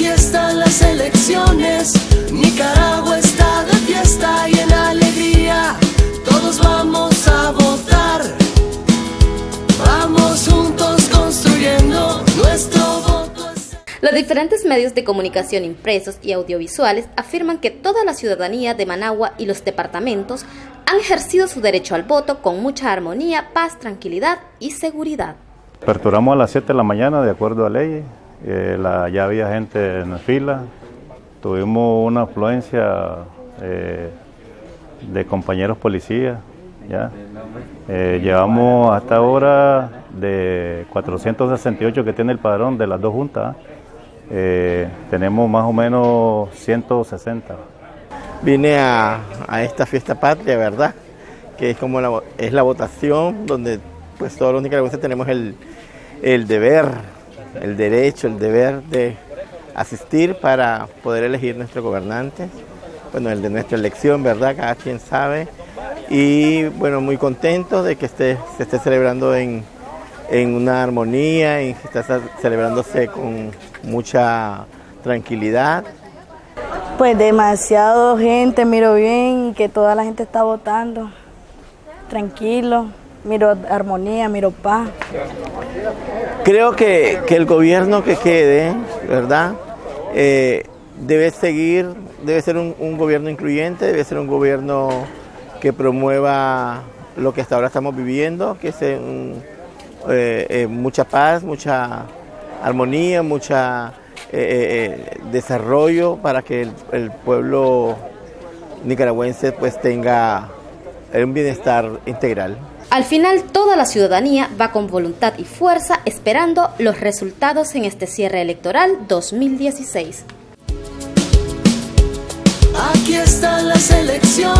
Aquí están las elecciones, Nicaragua está de fiesta y en alegría. Todos vamos a votar. Vamos juntos construyendo nuestro voto. Los diferentes medios de comunicación impresos y audiovisuales afirman que toda la ciudadanía de Managua y los departamentos han ejercido su derecho al voto con mucha armonía, paz, tranquilidad y seguridad. Aperturamos a las 7 de la mañana de acuerdo a ley, eh, ya había gente en la fila, tuvimos una afluencia eh, de compañeros policías, ¿ya? Eh, llevamos hasta ahora de 468 que tiene el padrón de las dos juntas, tenemos más o menos 160 vine a, esta fiesta patria, ¿verdad? Que es como la, es la votación donde pues todos los nicaragüenses tenemos el, deber, el derecho, el deber de asistir para poder elegir nuestro gobernante, bueno, el de nuestra elección, ¿verdad? Cada quien sabe. Y bueno, muy contento de que esté, se esté celebrando en, en una armonía y que esté celebrándose con mucha tranquilidad pues demasiado gente, miro bien y que toda la gente está votando. Tranquilo, miro armonía, miro paz. Creo que, el gobierno que quede, ¿verdad? Eh, debe seguir, debe ser un, gobierno incluyente, debe ser un gobierno que promueva lo que hasta ahora estamos viviendo, que es eh, eh, mucha paz, mucha armonía, mucha desarrollo para que el, pueblo nicaragüense pues tenga un bienestar integral. Al final, toda la ciudadanía va con voluntad y fuerza esperando los resultados en este cierre electoral 2016. Aquí están las elecciones, Nicaragua